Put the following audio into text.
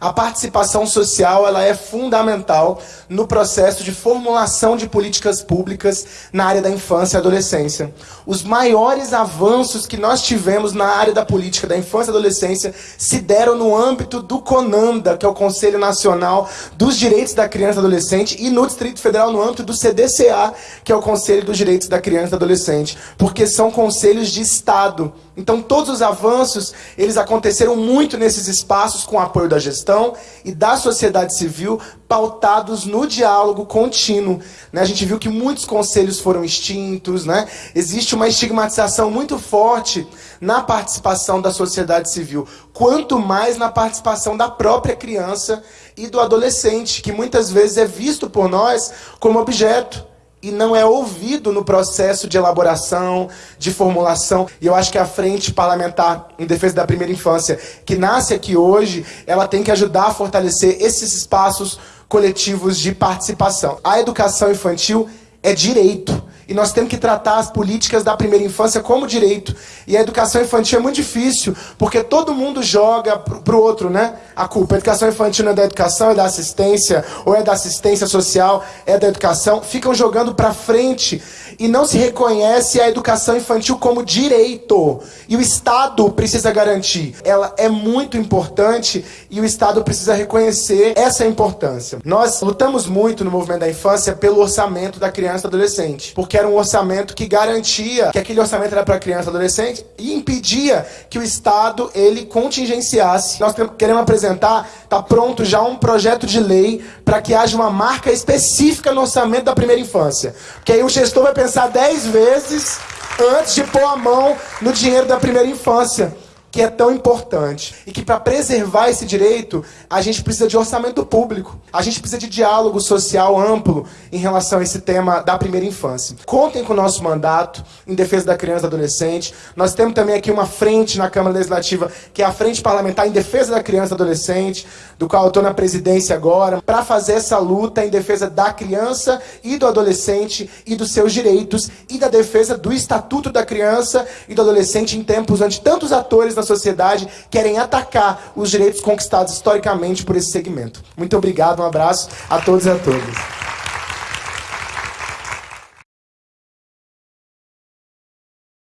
A participação social ela é fundamental no processo de formulação de políticas públicas na área da infância e adolescência. Os maiores avanços que nós tivemos na área da política da infância e adolescência se deram no âmbito do CONANDA, que é o Conselho Nacional dos Direitos da Criança e Adolescente, e no Distrito Federal no âmbito do CDCA, que é o Conselho dos Direitos da Criança e Adolescente, porque são conselhos de Estado. Então todos os avanços, eles aconteceram muito nesses espaços com apoio da gestão e da sociedade civil, pautados no diálogo contínuo. Né? A gente viu que muitos conselhos foram extintos, né? existe uma estigmatização muito forte na participação da sociedade civil, quanto mais na participação da própria criança e do adolescente, que muitas vezes é visto por nós como objeto e não é ouvido no processo de elaboração, de formulação. E eu acho que a Frente Parlamentar em Defesa da Primeira Infância, que nasce aqui hoje, ela tem que ajudar a fortalecer esses espaços coletivos de participação. A educação infantil é direito. E nós temos que tratar as políticas da primeira infância como direito. E a educação infantil é muito difícil, porque todo mundo joga para o outro, né? A culpa. A educação infantil não é da educação, é da assistência, ou é da assistência social, é da educação. Ficam jogando para frente e não se reconhece a educação infantil como direito. E o Estado precisa garantir. Ela é muito importante e o Estado precisa reconhecer essa importância. Nós lutamos muito no movimento da infância pelo orçamento da criança e adolescente, porque era um orçamento que garantia que aquele orçamento era para criança e adolescente e impedia que o Estado ele contingenciasse. Nós queremos apresentar, está pronto já um projeto de lei para que haja uma marca específica no orçamento da primeira infância. Que aí o gestor vai pensar pensar dez vezes antes de pôr a mão no dinheiro da primeira infância que é tão importante. E que para preservar esse direito, a gente precisa de orçamento público. A gente precisa de diálogo social amplo em relação a esse tema da primeira infância. Contem com o nosso mandato em defesa da criança e do adolescente. Nós temos também aqui uma frente na Câmara Legislativa, que é a Frente Parlamentar em Defesa da Criança e Adolescente, do qual eu estou na presidência agora, para fazer essa luta em defesa da criança e do adolescente e dos seus direitos e da defesa do Estatuto da Criança e do Adolescente em tempos onde tantos atores da sociedade querem atacar os direitos conquistados historicamente por esse segmento. Muito obrigado, um abraço a todos e a todas.